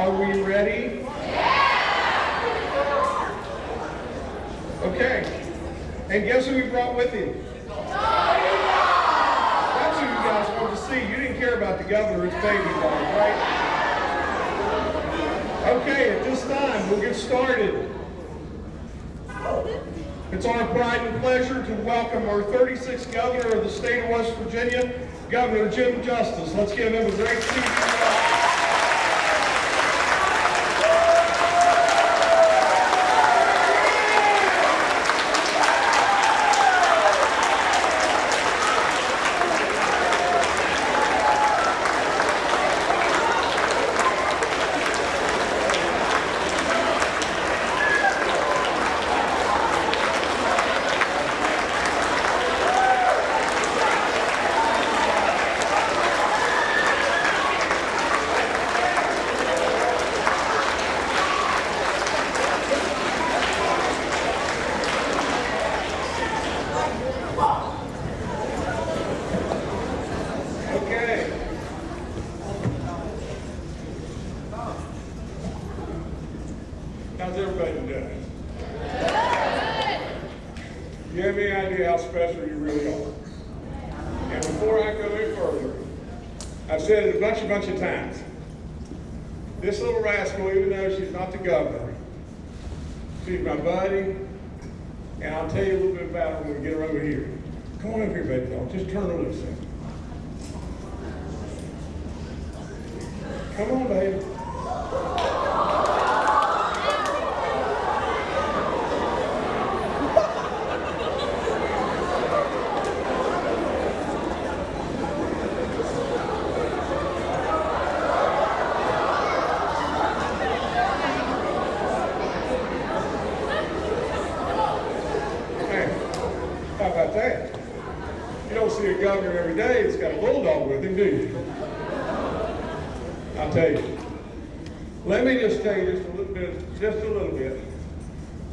Are we ready? Yeah! Okay. And guess who he brought with him? That's who you guys want to see. You didn't care about the governor, it's baby dog, right? Okay, at this time, we'll get started. It's our pride and pleasure to welcome our 36th governor of the state of West Virginia, Governor Jim Justice. Let's give him a great seat. Do? I'll tell you. Let me just tell you just a little bit, just a little bit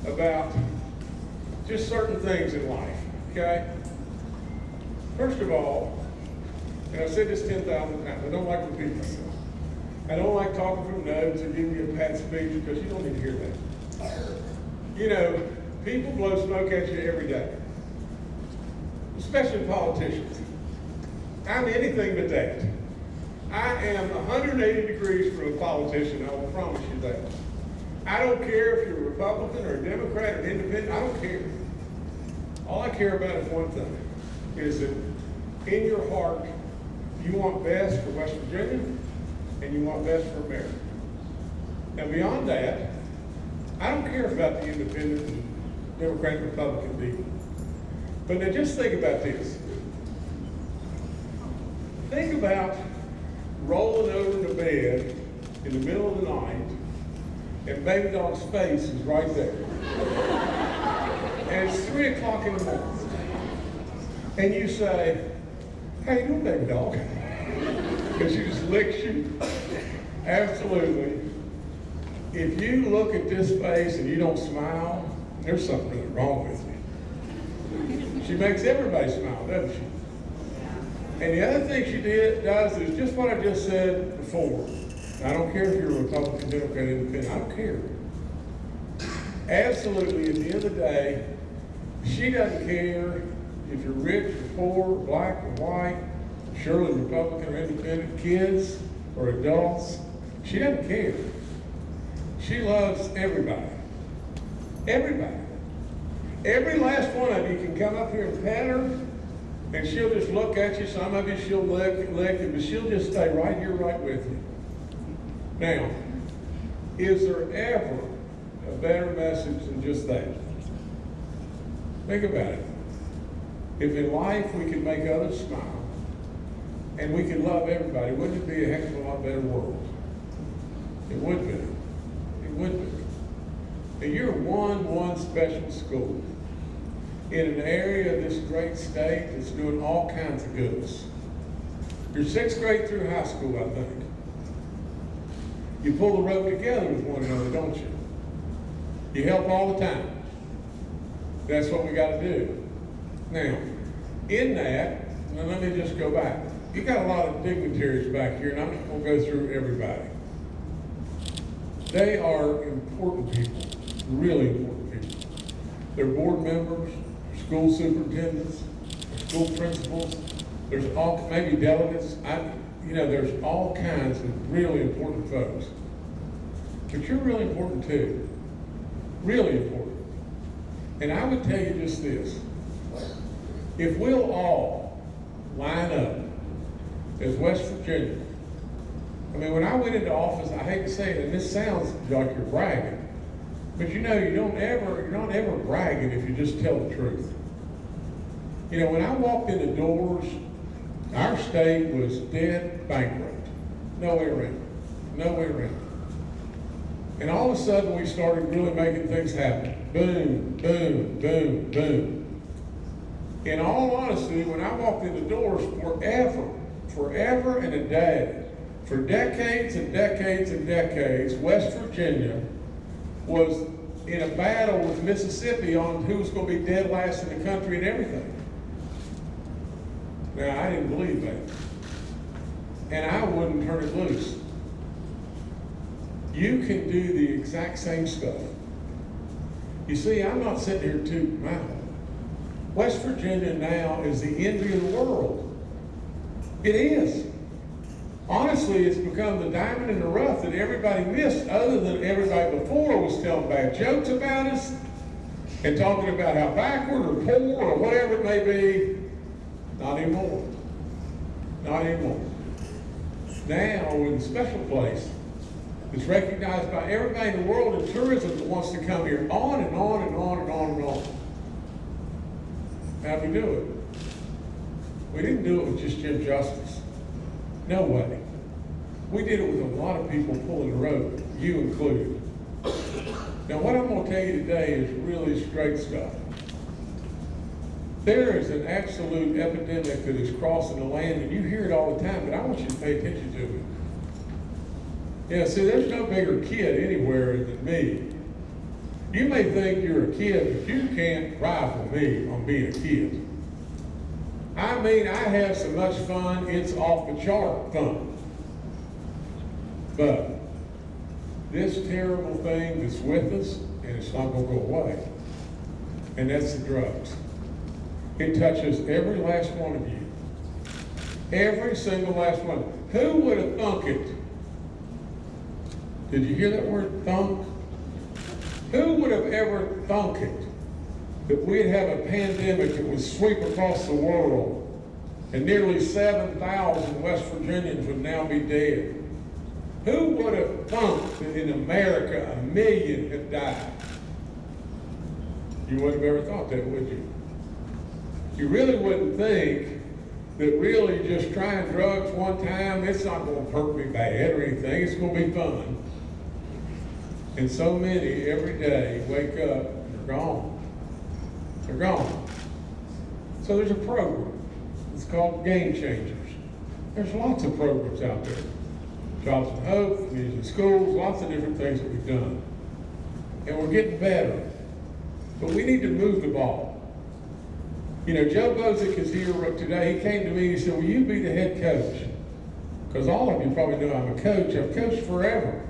about just certain things in life, okay? First of all, and I've said this 10,000 times, I don't like repeating myself. I don't like talking from notes or giving you a pat speech because you don't need to hear that. You know, people blow smoke at you every day, especially politicians. I'm anything but that. I am 180 degrees from a politician, I will promise you that. I don't care if you're a Republican or a Democrat or an independent, I don't care. All I care about is one thing, is that in your heart, you want best for West Virginia and you want best for America. Now beyond that, I don't care about the independent and Democrat Republican people. But now just think about this. Think about rolling over into bed in the middle of the night and baby dog's face is right there. and it's three o'clock in the morning. And you say, how you doing, baby dog? and she just licks you. Absolutely. If you look at this face and you don't smile, there's something really wrong with you. She makes everybody smile, doesn't she? And the other thing she did does is just what I just said before. I don't care if you're a Republican, Democrat, Independent. I don't care. Absolutely, at the end of the day, she doesn't care if you're rich or poor, black or white, surely Republican or Independent, kids or adults. She doesn't care. She loves everybody. Everybody. Every last one of you can come up here and pat her, and she'll just look at you. Some of you she'll lick, lick but she'll just stay right here, right with you. Now, is there ever a better message than just that? Think about it. If in life we could make others smile, and we could love everybody, wouldn't it be a heck of a lot better world? It would be. It would be. And you're one, one special school in an area of this great state that's doing all kinds of goods. You're sixth grade through high school, I think. You pull the rope together with one another, don't you? You help all the time. That's what we got to do. Now, in that, now let me just go back. You got a lot of dignitaries back here, and I'm not going to go through everybody. They are important people, really important people. They're board members, school superintendents, school principals, there's all, maybe delegates, I, you know, there's all kinds of really important folks. But you're really important too, really important. And I would tell you just this, if we'll all line up as West Virginia, I mean, when I went into office, I hate to say it, and this sounds like you're bragging, but you know, you don't ever, you're not ever bragging if you just tell the truth. You know, when I walked in the doors, our state was dead bankrupt. No way around. No way around. And all of a sudden, we started really making things happen. Boom, boom, boom, boom. In all honesty, when I walked in the doors, forever, forever and a day, for decades and decades and decades, West Virginia was in a battle with Mississippi on who was going to be dead last in the country and everything. Now, I didn't believe that. And I wouldn't turn it loose. You can do the exact same stuff. You see, I'm not sitting here tooting my. West Virginia now is the envy of the world. It is. Honestly, it's become the diamond in the rough that everybody missed, other than everybody before was telling bad jokes about us and talking about how backward or poor or whatever it may be. Not anymore. Not anymore. Now we're in a special place. It's recognized by everybody in the world in tourism that wants to come here on and on and on and on and on. How'd we do it? We didn't do it with just Jim Justice. No way. We did it with a lot of people pulling the rope, you included. Now, what I'm going to tell you today is really straight stuff. There is an absolute epidemic that is crossing the land, and you hear it all the time, but I want you to pay attention to it. Yeah, see, there's no bigger kid anywhere than me. You may think you're a kid, but you can't rival me on being a kid. I mean, I have so much fun, it's off the chart fun. But this terrible thing that's with us, and it's not going to go away, and that's the drugs. It touches every last one of you. Every single last one. Who would have thunk it? Did you hear that word thunk? Who would have ever thunk it that we'd have a pandemic that would sweep across the world and nearly 7,000 West Virginians would now be dead? Who would have thunk that in America a million had died? You wouldn't have ever thought that, would you? You really wouldn't think that really just trying drugs one time, it's not going to hurt me bad or anything. It's going to be fun. And so many every day wake up and they're gone. They're gone. So there's a program. It's called Game Changers. There's lots of programs out there. Jobs and Hope, Community Schools, lots of different things that we've done. And we're getting better. But we need to move the ball. You know, Joe Boczek is here today. He came to me and he said, will you be the head coach? Because all of you probably know I'm a coach. I've coached forever.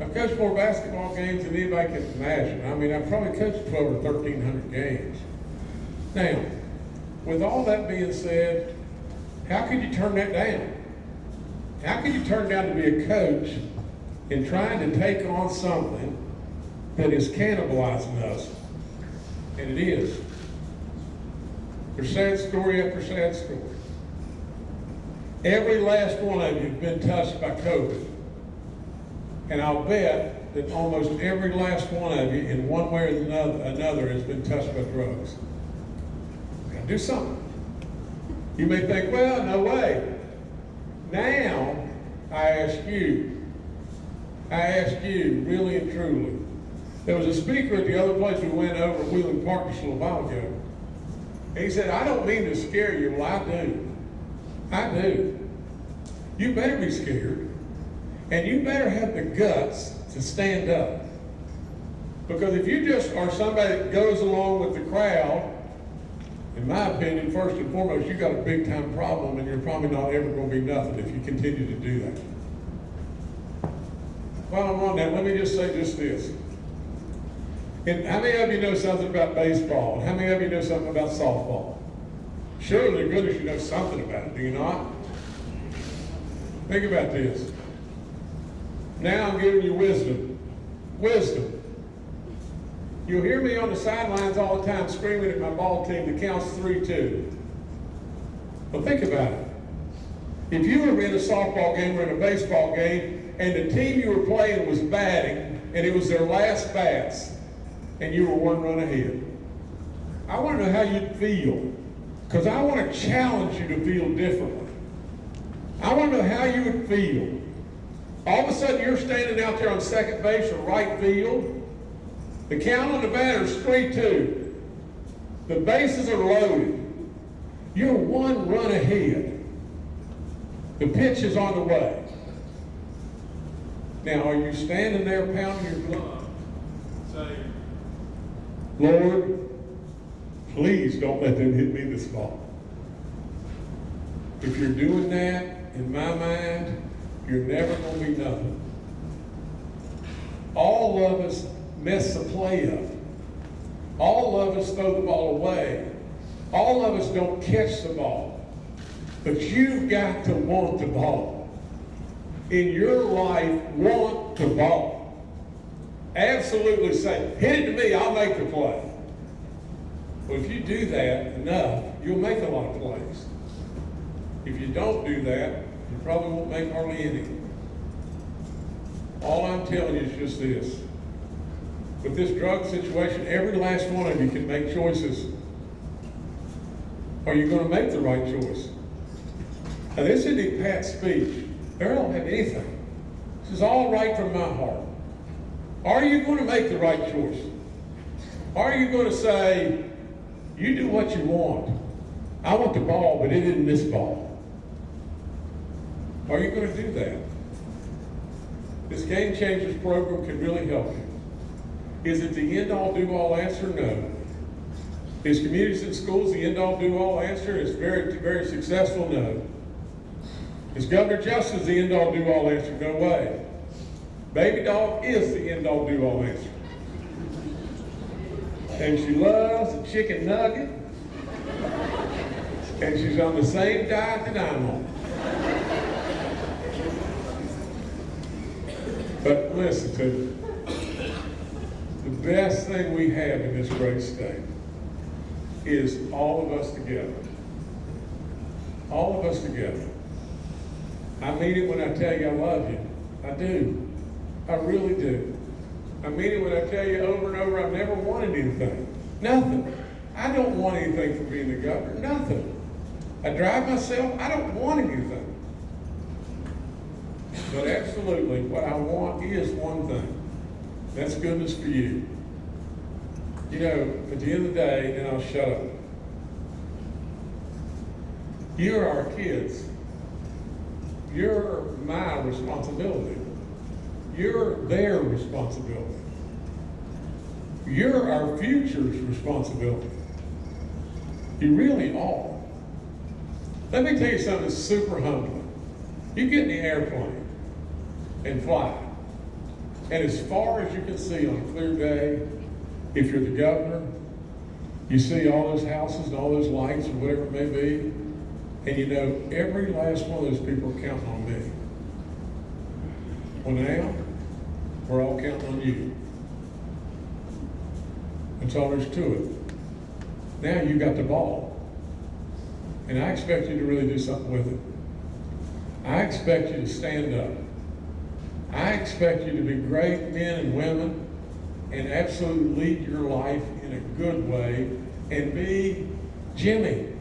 I've coached more basketball games than anybody can imagine. I mean, I've probably coached 12 or 1,300 games. Now, with all that being said, how could you turn that down? How could you turn down to be a coach in trying to take on something that is cannibalizing us? And it is. There's sad story after sad story. Every last one of you have been touched by COVID. And I'll bet that almost every last one of you, in one way or another, another has been touched by drugs. Gotta do something. You may think, well, no way. Now, I ask you, I ask you, really and truly. There was a speaker at the other place we went over at Wheeling Park just a little while ago. He said, I don't mean to scare you. Well, I do. I do. You better be scared. And you better have the guts to stand up. Because if you just are somebody that goes along with the crowd, in my opinion, first and foremost, you've got a big time problem and you're probably not ever going to be nothing if you continue to do that. while I'm on that, let me just say just this. And how many of you know something about baseball? How many of you know something about softball? Surely to goodness you know something about it, do you not? Think about this. Now I'm giving you wisdom. Wisdom. You'll hear me on the sidelines all the time screaming at my ball team that counts 3-2. But think about it. If you were in a softball game or in a baseball game and the team you were playing was batting and it was their last bats and you were one run ahead, I want to know how you'd feel because I want to challenge you to feel differently. I want to know how you would feel. All of a sudden you're standing out there on second base or right field. The count on the batter is 3-2. The bases are loaded. You're one run ahead. The pitch is on the way. Now, are you standing there pounding your glove, Lord, please don't let them hit me this ball? If you're doing that, in my mind, you're never going to be nothing. All of us mess the play up. All of us throw the ball away. All of us don't catch the ball. But you've got to want the ball. In your life, want the ball. Absolutely say, hit it to me, I'll make the play. Well, if you do that enough, you'll make a lot of plays. If you don't do that, you probably won't make hardly any. All I'm telling you is just this. With this drug situation, every last one of you can make choices. Are you going to make the right choice? Now, this isn't Pat's speech. I don't have anything. This is all right from my heart. Are you going to make the right choice? Are you going to say, you do what you want? I want the ball, but it isn't this ball. Are you going to do that? This Game Changers program can really help you. Is it the end-all, do-all answer? No. Is communities and schools the end-all, do-all answer? It's very, very successful? No. Is Governor Justice the end-all, do-all answer? No way. Baby dog is the end-all, do-all answer. And she loves a chicken nugget. And she's on the same diet that I'm on. But listen to me. The best thing we have in this great state is all of us together. All of us together. I mean it when I tell you I love you. I do. I really do. I mean it when I tell you over and over I've never wanted anything. Nothing. I don't want anything from being the governor. Nothing. I drive myself. I don't want anything. But absolutely, what I want is one thing. That's goodness for you. You know, at the end of the day, and I'll shut up. You're our kids. You're my responsibility. You're their responsibility. You're our future's responsibility. You really are. Let me tell you something super humbling. You get in the airplane and fly. And as far as you can see on a clear day, if you're the governor, you see all those houses and all those lights or whatever it may be, and you know every last one of those people are counting on me. Well now, we're all counting on you. That's all there's to it. Now you got the ball. And I expect you to really do something with it. I expect you to stand up. I expect you to be great men and women and absolutely lead your life in a good way and be Jimmy.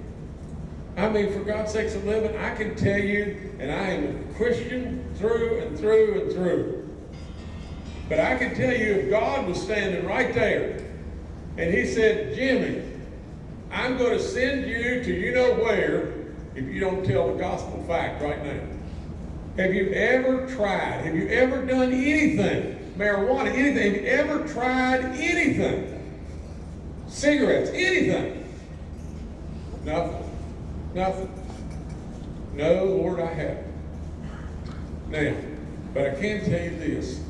I mean, for God's sakes of living, I can tell you, and I am a Christian through and through and through. But I can tell you if God was standing right there and he said, Jimmy, I'm going to send you to you know where if you don't tell the gospel fact right now. Have you ever tried? Have you ever done anything? Marijuana, anything? Have you ever tried anything? Cigarettes, anything? Nothing. Nothing. No, Lord, I haven't. Now, but I can tell you this.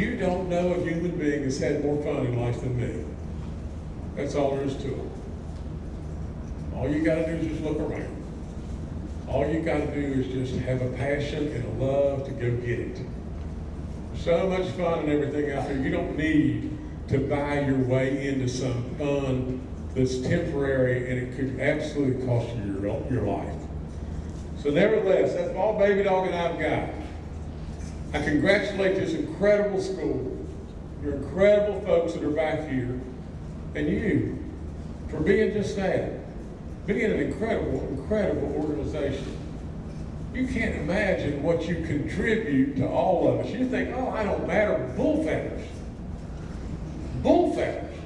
You don't know a human being that's had more fun in life than me. That's all there is to it. All you gotta do is just look around. All you gotta do is just have a passion and a love to go get it. So much fun and everything out there. You don't need to buy your way into some fun that's temporary and it could absolutely cost you your, your life. So nevertheless, that's all baby dog and I've got. I congratulate this incredible school, your incredible folks that are back here, and you for being just that, being an incredible, incredible organization. You can't imagine what you contribute to all of us. You think, oh, I don't matter. Bull feathers. Bull feathers.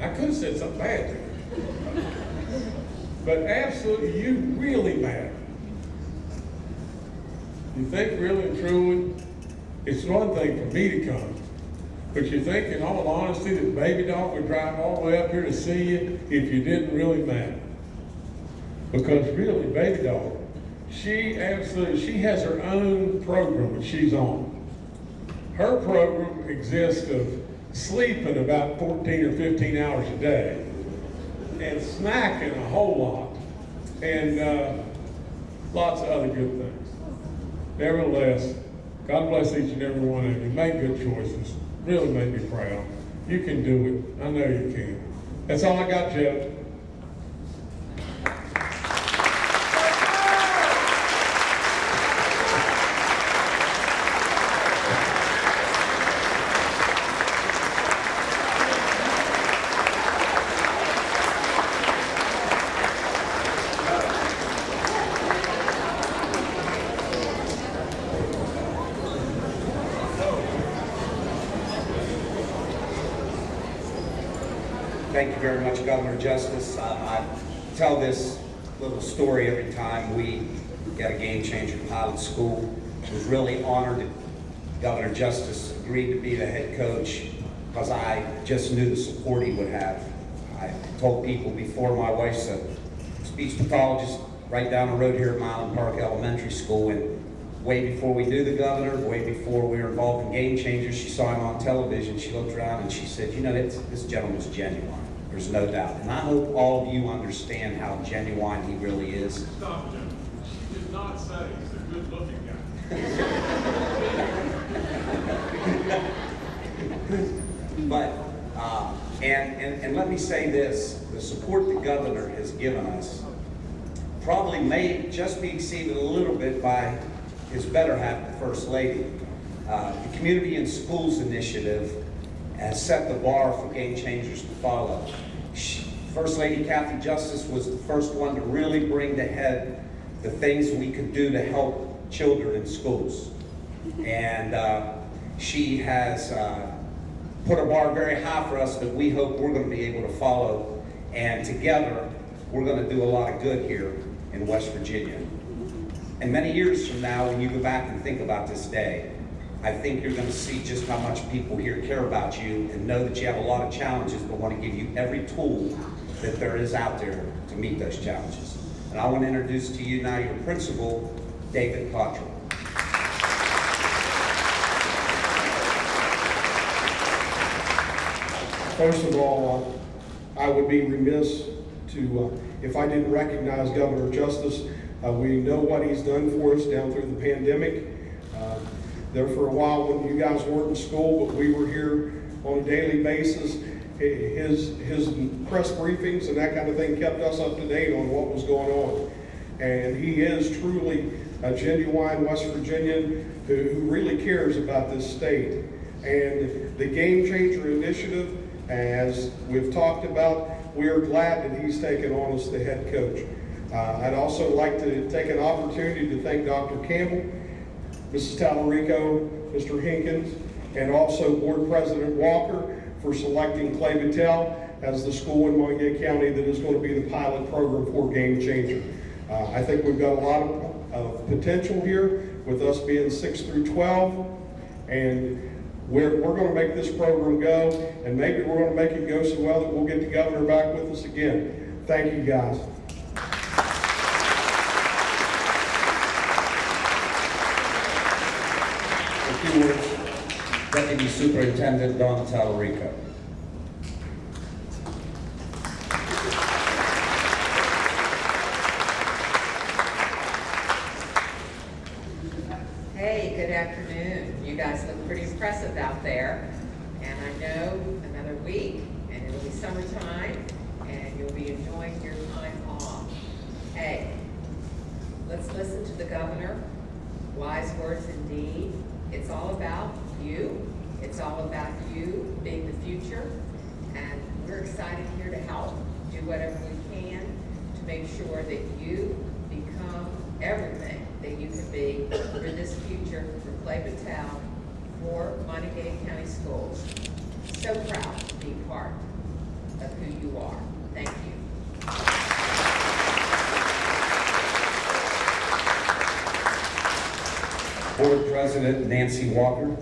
I could have said something bad there. But absolutely, you really matter. You think really and truly, it's one thing for me to come, but you think in all honesty that Baby Dog would drive all the way up here to see you if you didn't really matter? Because really, Baby Dog, she absolutely, she has her own program that she's on. Her program exists of sleeping about 14 or 15 hours a day and snacking a whole lot and uh, lots of other good things. Nevertheless, God bless each and every one of you. Make good choices. Really make me proud. You can do it. I know you can. That's all I got, Jeff. Thank you very much, Governor Justice. Uh, I tell this little story every time we get a game changer pilot school. I was really honored that Governor Justice agreed to be the head coach because I just knew the support he would have. I told people before my wife's a speech pathologist right down the road here at Mylan Park Elementary School and way before we knew the governor, way before we were involved in Game Changers, she saw him on television, she looked around and she said, you know, it's, this gentleman's genuine. There's no doubt. And I hope all of you understand how genuine he really is. Stop, Jim. She did not say he's a good-looking guy. But, uh, and, and, and let me say this, the support the governor has given us probably may just be exceeded a little bit by his better half, the First Lady. Uh, the Community and Schools Initiative has set the bar for game changers to follow. First Lady Kathy Justice was the first one to really bring to head the things we could do to help children in schools. And uh, she has uh, put a bar very high for us that we hope we're going to be able to follow. And together, we're going to do a lot of good here in West Virginia. And many years from now, when you go back and think about this day, I think you're going to see just how much people here care about you and know that you have a lot of challenges, but want to give you every tool that there is out there to meet those challenges. And I want to introduce to you now your principal, David Cottrell. First of all, uh, I would be remiss to, uh, if I didn't recognize Governor Justice. Uh, we know what he's done for us down through the pandemic. Uh, there for a while when you guys weren't in school, but we were here on a daily basis. His, his press briefings and that kind of thing kept us up to date on what was going on. And he is truly a genuine West Virginian who, who really cares about this state. And the Game Changer Initiative, as we've talked about, we are glad that he's taken on as the head coach. Uh, I'd also like to take an opportunity to thank Dr. Campbell, Mrs. Talarico, Mr. Hinkins, and also Board President Walker for selecting Clay Battelle as the school in Monongalia County that is going to be the pilot program for Game Changer. Uh, I think we've got a lot of, of potential here with us being 6 through 12, and we're, we're going to make this program go, and maybe we're going to make it go so well that we'll get the governor back with us again. Thank you, guys. Few. Deputy Superintendent Don Talarico. Hey, good afternoon. You guys look pretty impressive out there. And I know another week, and it'll be summertime, and you'll be enjoying your time off. Hey, let's listen to the governor. Wise words indeed. It's all about you. It's all about you being the future. And we're excited here to help, do whatever we can to make sure that you become everything that you can be for this future, for Clay Town, for Monongalia County Schools. So proud to be part of who you are. Thank you. Board President Nancy Walker.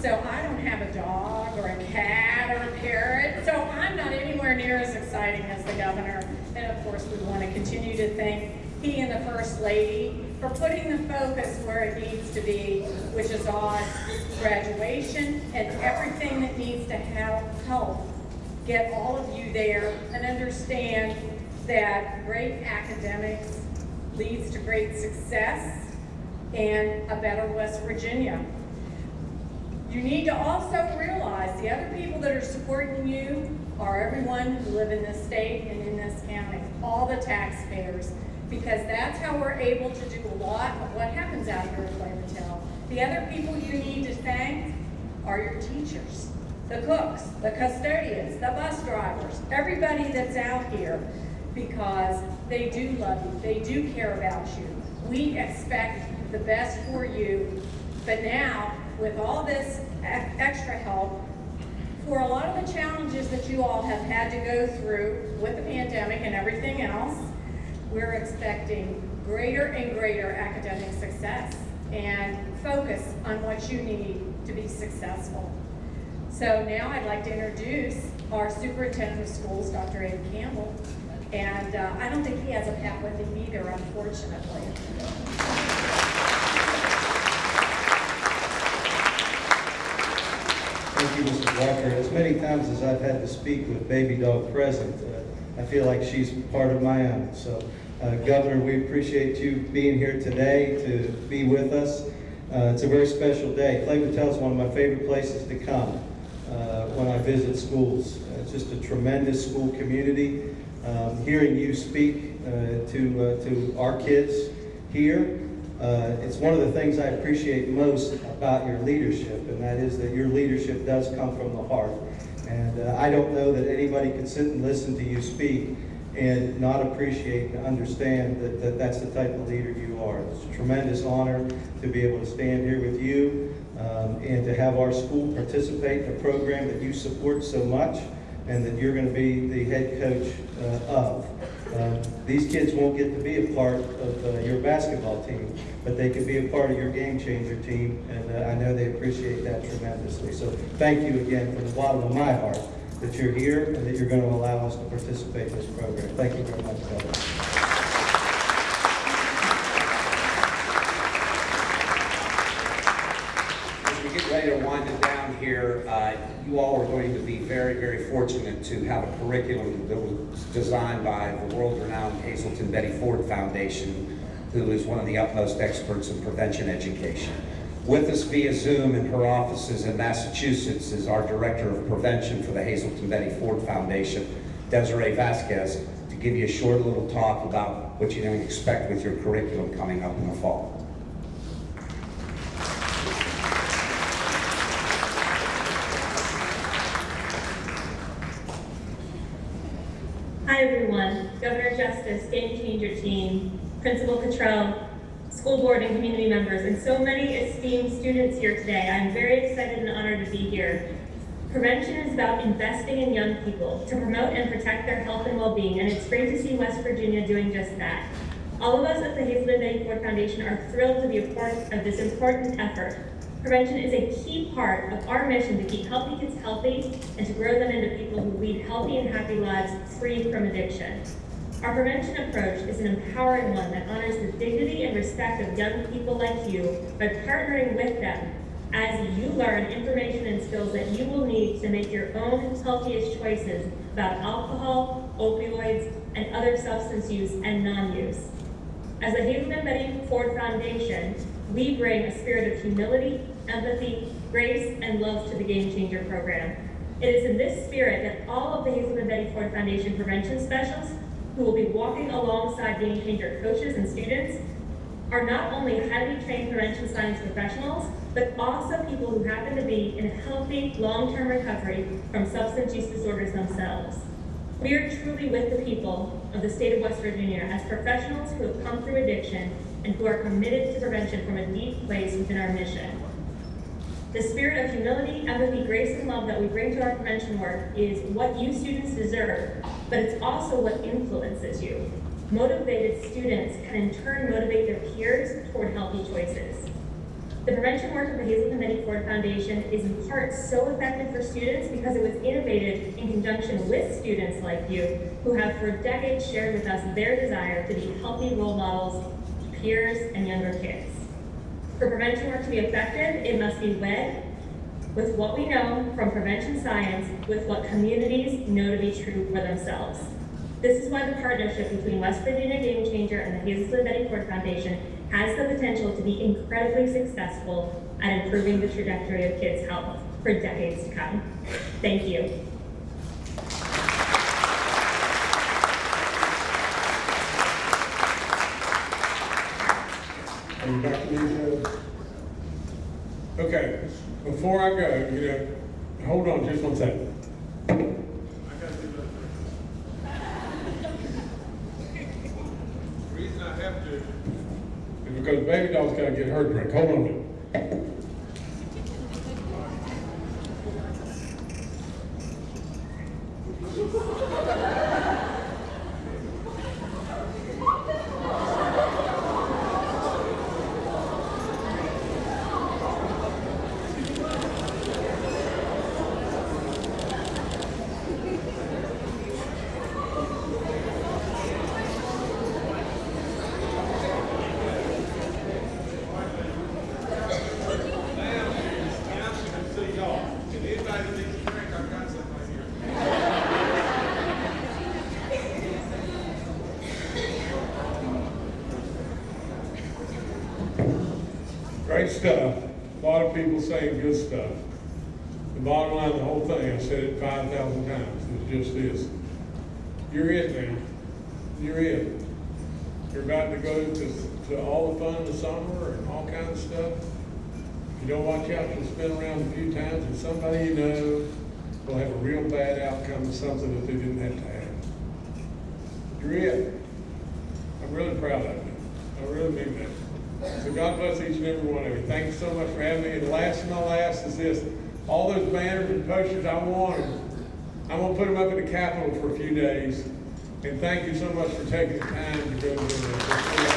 So I don't have a dog or a cat or a parrot, so I'm not anywhere near as exciting as the governor. And of course, we want to continue to thank he and the First Lady for putting the focus where it needs to be, which is on graduation and everything that needs to help, get all of you there and understand that great academics leads to great success and a better West Virginia. You need to also realize the other people that are supporting you are everyone who live in this state and in this county, all the taxpayers, because that's how we're able to do a lot of what happens out here at Flavortown. The other people you need to thank are your teachers, the cooks, the custodians, the bus drivers, everybody that's out here, because they do love you, they do care about you. We expect the best for you, but now, with all this extra help, for a lot of the challenges that you all have had to go through with the pandemic and everything else, we're expecting greater and greater academic success and focus on what you need to be successful. So now I'd like to introduce our superintendent of schools, Dr. Ed Campbell. And uh, I don't think he has a pet with him either, unfortunately. Thank you, Mr. Walker. As many times as I've had to speak with Baby Dog present, uh, I feel like she's part of my own. So, uh, Governor, we appreciate you being here today to be with us. Uh, It's a very special day. Clay Battelle is one of my favorite places to come uh, when I visit schools. Uh, It's just a tremendous school community. Um, Hearing you speak uh, to to our kids here, uh, It's one of the things I appreciate most about your leadership, and that is that your leadership does come from the heart. And uh, I don't know that anybody could sit and listen to you speak and not appreciate and understand that, that that's the type of leader you are. It's a tremendous honor to be able to stand here with you um, and to have our school participate in a program that you support so much and that you're going to be the head coach uh, of. Um, These kids won't get to be a part of uh, your basketball team, but they can be a part of your game changer team, and uh, I know they appreciate that tremendously. So thank you again from the bottom of my heart that you're here and that you're going to allow us to participate in this program. Thank you very much, Governor. As we get ready to wind it down here, uh, you all are going to be very, very fortunate to have a curriculum that was designed by the world-renowned Hazelden Betty Ford Foundation, who is one of the utmost experts in prevention education. With us via Zoom in her offices in Massachusetts is our Director of Prevention for the Hazelden Betty Ford Foundation, Desiree Vasquez, to give you a short little talk about what you can expect with your curriculum coming up in the fall. Hi, everyone. Governor Justice, Game Changer Team, Principal Cottrell, school board and community members, and so many esteemed students here today. I'm very excited and honored to be here. Prevention is about investing in young people to promote and protect their health and well-being, and it's great to see West Virginia doing just that. All of us at the Betty Ford Foundation are thrilled to be a part of this important effort. Prevention is a key part of our mission to keep healthy kids healthy and to grow them into people who lead healthy and happy lives free from addiction. Our prevention approach is an empowering one that honors the dignity and respect of young people like you by partnering with them as you learn information and skills that you will need to make your own healthiest choices about alcohol, opioids, and other substance use and non-use. As the Hazelden Betty Ford Foundation, we bring a spirit of humility, empathy, grace, and love to the Game Changer program. It is in this spirit that all of the Hazelden Betty Ford Foundation prevention specialists who will be walking alongside Game Changer coaches and students are not only highly trained prevention science professionals, but also people who happen to be in a healthy, long-term recovery from substance use disorders themselves. We are truly with the people of the state of West Virginia as professionals who have come through addiction and who are committed to prevention from a deep place within our mission. The spirit of humility, empathy, grace, and love that we bring to our prevention work is what you students deserve, but it's also what influences you. Motivated students can in turn motivate their peers toward healthy choices. The prevention work of the Hazelden Betty Ford Foundation is in part so effective for students because it was innovated in conjunction with students like you who have for decades shared with us their desire to be healthy role models to peers and younger kids. For prevention work to be effective, it must be wed with what we know from prevention science with what communities know to be true for themselves. This is why the partnership between West Virginia Game Changer and the Hazelden Betty Ford Foundation has the potential to be incredibly successful at improving the trajectory of kids' health for decades to come. Thank you. Are you back to me, Joe? Okay, before I go, you know, hold on just one second. Reason I have to, It's because baby doll's gotta get her drink. Hold on a minute. ma'am, now she can see y'all. And anybody that needs a drink, I've got some right here. Great stuff. A lot of people saying good stuff. The bottom line of the whole thing, I said it five thousand times, is just this. You're it now. You're it. You're about to go to, to all the fun in the summer and all kinds of stuff. If you don't watch out, you'll spin around a few times and somebody you know will have a real bad outcome of something that they didn't have to have. You're it. I'm really proud of you. I really mean that. So God bless each and every one of you. Thank you so much for having me. And last and not last is this. All those banners and posters, I want them. I'm gonna put them up at the Capitol for a few days. And thank you so much for taking the time to go to the.